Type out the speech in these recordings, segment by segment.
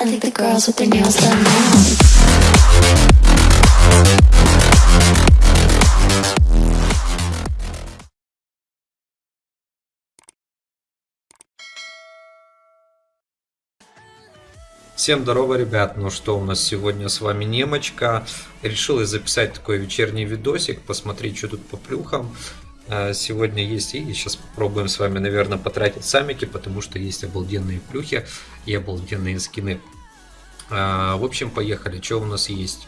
I think the girls with their nails done now. Всем здорово, ребят! Ну что, у нас сегодня с вами Немочка. Решил я записать такой вечерний видосик, посмотреть, что тут по плюхам. Э, Сегодня есть и сейчас попробуем с вами, наверное, потратить самики, потому что есть обалденные плюхи и обалденные скины. Э, В общем, поехали. Что у нас есть?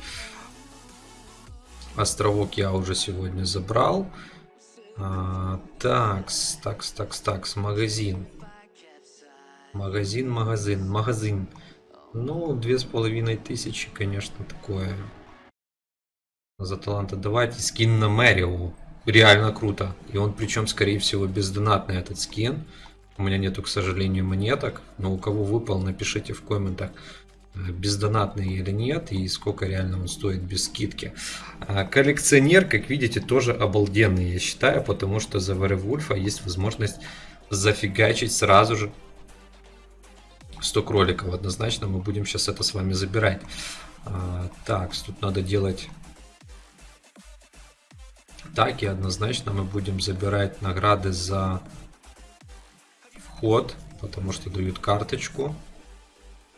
Островок я уже сегодня забрал. А, Такс, такс, такс, такс, магазин. Магазин, магазин, магазин. Ну, две с половиной тысячи, конечно, такое. За таланта давайте скин на Мэрио. Реально круто. И он причем, скорее всего, бездонатный этот скин. У меня нету, к сожалению, монеток. Но у кого выпал, напишите в комментах, э, бездонатный или нет. И сколько реально он стоит без скидки. А коллекционер, как видите, тоже обалденный, я считаю. Потому что за Веревульфа есть возможность зафигачить сразу же 100 кроликов однозначно мы будем сейчас это с вами забирать. А, так, тут надо делать так и однозначно мы будем забирать награды за вход, потому что дают карточку.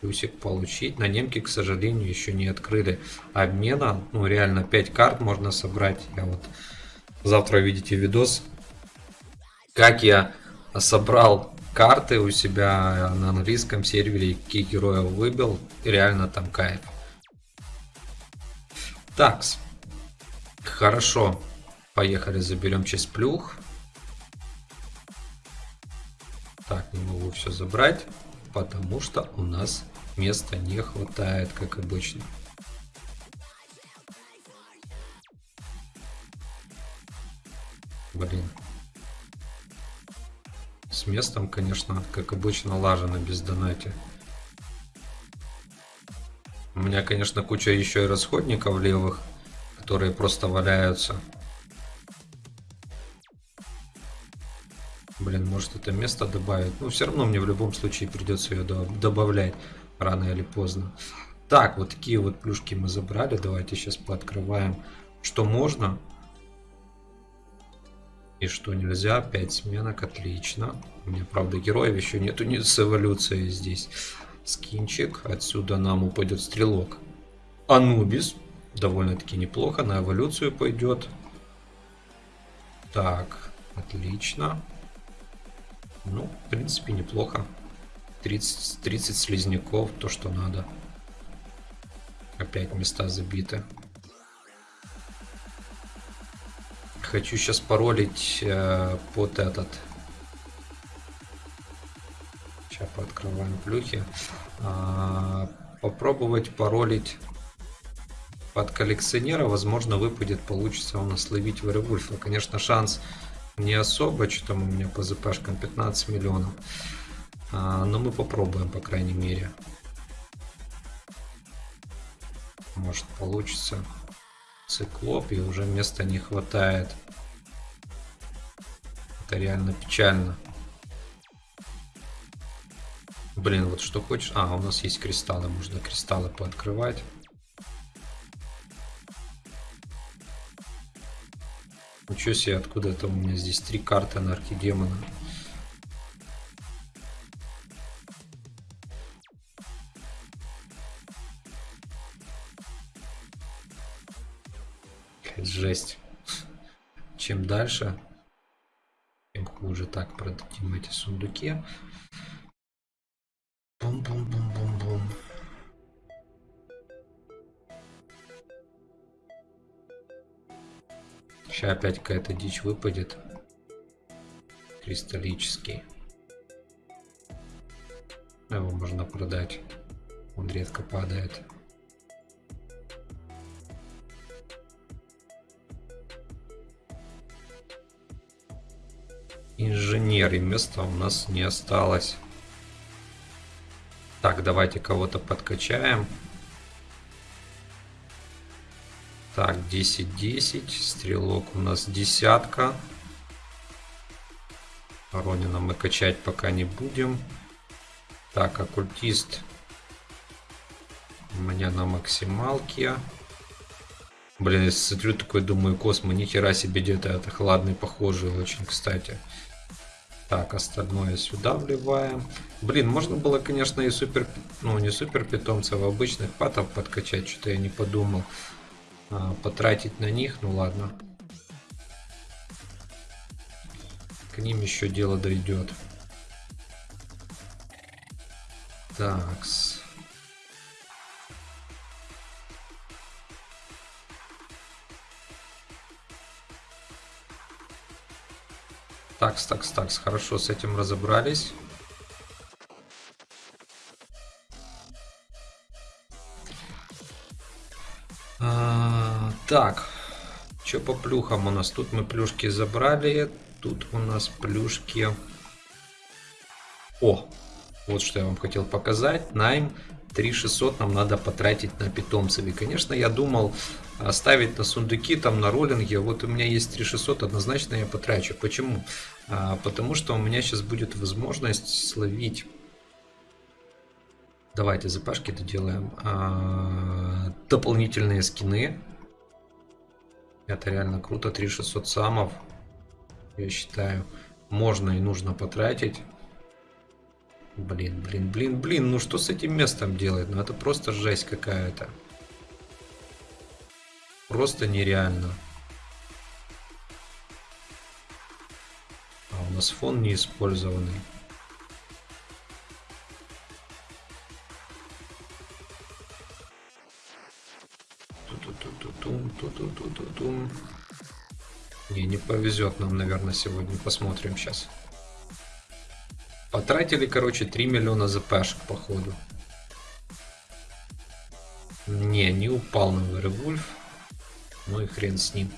Плюсик получить. На немке, к сожалению, еще не открыли обмена. Ну, реально 5 карт можно собрать. Я вот завтра видите видос, как я собрал карты у себя на английском сервере, какие героев выбил, реально там кайф. Такс. Хорошо. Поехали, заберем часть плюх. Так, не могу все забрать, потому что у нас места не хватает, как обычно. Блин. С местом, конечно, как обычно, лажено без донати. У меня, конечно, куча еще и расходников левых, которые просто валяются. Может это место добавить. Но все равно мне в любом случае придется ее добавлять рано или поздно. Так, вот такие вот плюшки мы забрали. Давайте сейчас пооткрываем, что можно. И что нельзя. 5 сменок, отлично. У меня, правда, героев еще нету не с эволюцией здесь. Скинчик. Отсюда нам упадет стрелок. Анубис. Довольно-таки неплохо. На эволюцию пойдет. Так, отлично. Ну, в принципе, неплохо. 30, 30 слизняков, то, что надо. Опять места забиты. Хочу сейчас паролить э, под этот. Сейчас пооткрываем плюхи. А, попробовать паролить под коллекционера. Возможно, выпадет, получится у нас ловить Веревульфа. Конечно, шанс не особо, что там у меня по ЗПшкам 15 миллионов. А, но мы попробуем, по крайней мере. Может получится. Циклоп, и уже места не хватает. Это реально печально. Блин, вот что хочешь. А, у нас есть кристаллы, можно кристаллы пооткрывать. Ничего себе, откуда это у меня здесь три карты на архидемона. Жесть. Чем дальше, тем хуже. Так, продадим эти сундуки. Сейчас опять какая-то дичь выпадет. Кристаллический. Его можно продать. Он редко падает. Инженер и места у нас не осталось. Так, давайте кого-то подкачаем. Так, 10-10. Стрелок у нас десятка. Ронина мы качать пока не будем. Так, оккультист У меня на максималке. Блин, я смотрю такой, думаю, Космо, нихера себе где-то это хладный, похожий очень, кстати. Так, остальное сюда вливаем. Блин, можно было, конечно, и супер, ну не супер питомцев, а обычных патов подкачать, что-то я не подумал. А, потратить на них, ну ладно. К ним еще дело дойдет. Такс. Такс, такс, такс. Хорошо, с этим разобрались. Так. Что по плюхам у нас? Тут мы плюшки забрали. Тут у нас плюшки... О! Вот что я вам хотел показать. Найм 3600 нам надо потратить на питомцев. И, конечно, я думал оставить на сундуки, там на роллинге. Вот у меня есть 3600, однозначно я потрачу. Почему? А, потому что у меня сейчас будет возможность словить... Давайте запашки доделаем. А, дополнительные скины. Это реально круто. 3600 самов. Я считаю, можно и нужно потратить. Блин, блин, блин, блин, ну что с этим местом делать? Ну это просто жесть какая-то. Просто нереально. А у нас фон не использованный. Не, не повезет нам, наверное, сегодня. Посмотрим сейчас. Потратили, короче, 3 миллиона запашек, походу. Не, не упал на Веревульф. Ну и хрен с ним.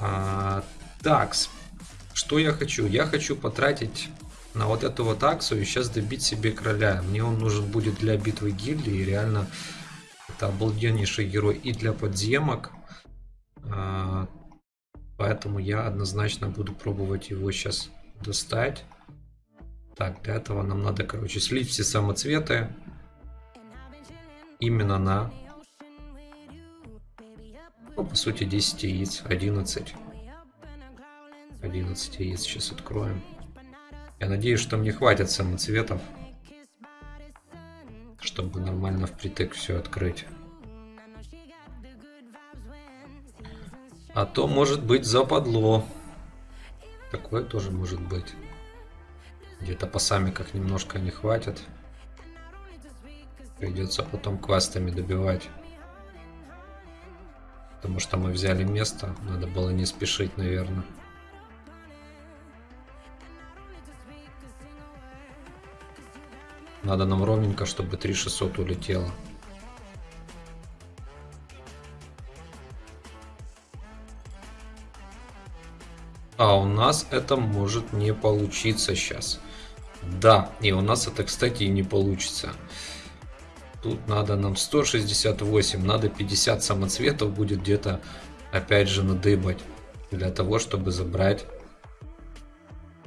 А, такс. Что я хочу? Я хочу потратить на вот эту вот акцию и сейчас добить себе короля. Мне он нужен будет для битвы гильдии. Реально это обалденнейший герой и для подземок. А, поэтому я однозначно буду пробовать его сейчас достать. Так, для этого нам надо, короче, слить все самоцветы именно на, ну, по сути, 10 яиц, 11. 11 яиц сейчас откроем. Я надеюсь, что мне хватит самоцветов, чтобы нормально впритык все открыть. А то может быть западло. Такое тоже может быть. Где-то по самиках немножко не хватит. Придется потом квестами добивать. Потому что мы взяли место. Надо было не спешить, наверное. Надо нам ровненько, чтобы 3600 улетело. А у нас это может не получиться сейчас. Да, и у нас это, кстати, и не получится. Тут надо нам 168, надо 50 самоцветов будет где-то, опять же, надыбать. Для того, чтобы забрать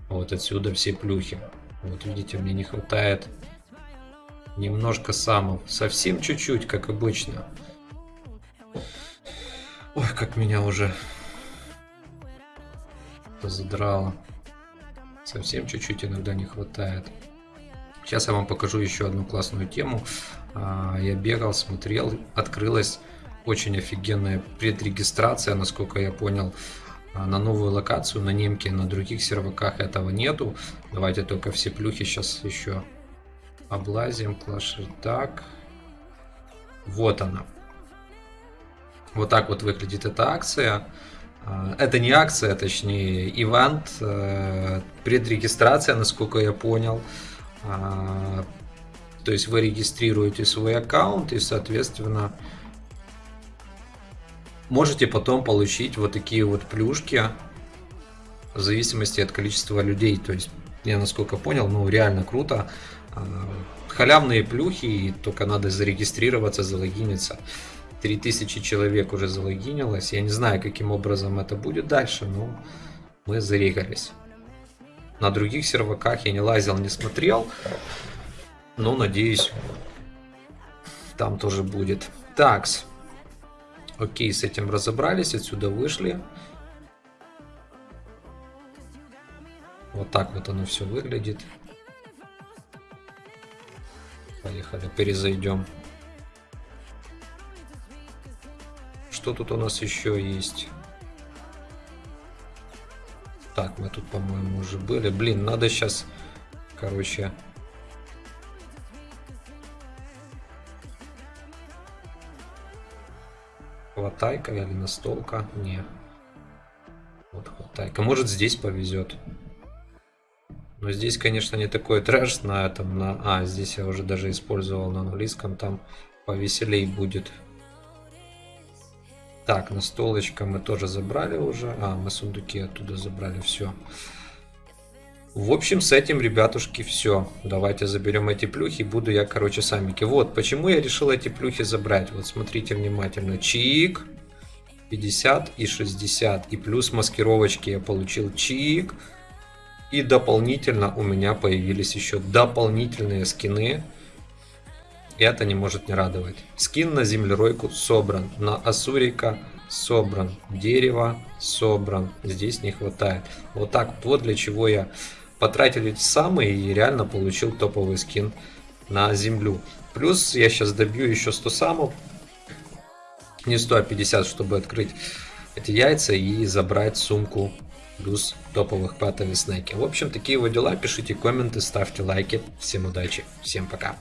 вот отсюда все плюхи. Вот видите, мне не хватает немножко самов. Совсем чуть-чуть, как обычно. Ой, как меня уже задрало. Совсем чуть-чуть иногда не хватает. Сейчас я вам покажу еще одну классную тему. А, я бегал, смотрел, открылась очень офигенная предрегистрация, насколько я понял, а, на новую локацию, на немке, на других серваках этого нету. Давайте только все плюхи сейчас еще облазим. Clash так. Вот она. Вот так вот выглядит эта акция. А, это не акция, точнее, ивент, э, предрегистрация, насколько я понял. А, то есть вы регистрируете свой аккаунт и, соответственно, можете потом получить вот такие вот плюшки в зависимости от количества людей. То есть, я насколько понял, ну реально круто. А, халявные плюхи, только надо зарегистрироваться, залогиниться. 3000 человек уже залогинилось. Я не знаю, каким образом это будет дальше, но мы зарегались. На других серваках я не лазил, не смотрел. Но надеюсь, Там тоже будет. Такс. Окей, с этим разобрались, отсюда вышли. Вот так вот оно все выглядит. Поехали, перезайдем. Что тут у нас еще есть? Так, мы тут, по-моему, уже были. Блин, надо сейчас, короче... Хватайка или настолка? Не. Вот хватайка. Может здесь повезет. Но здесь, конечно, не такой трэш на этом. На... А, здесь я уже даже использовал на английском. Там повеселей будет. Так, настолочка мы тоже забрали уже. А, мы сундуки оттуда забрали. Все. В общем, с этим, ребятушки, все. Давайте заберем эти плюхи. Буду я, короче, самики. Вот, почему я решил эти плюхи забрать. Вот, смотрите внимательно. Чик. 50 и 60. И плюс маскировочки я получил чик. И дополнительно у меня появились еще дополнительные скины. Это не может не радовать. Скин на землеройку собран. На Асурика собран. Дерево собран. Здесь не хватает. Вот так вот для чего я потратил эти самые и реально получил топовый скин на землю. Плюс я сейчас добью еще 100 самов. Не 150, чтобы открыть эти яйца и забрать сумку плюс топовых патов и снеки. В общем, такие вот дела. Пишите комменты, ставьте лайки. Всем удачи, всем пока.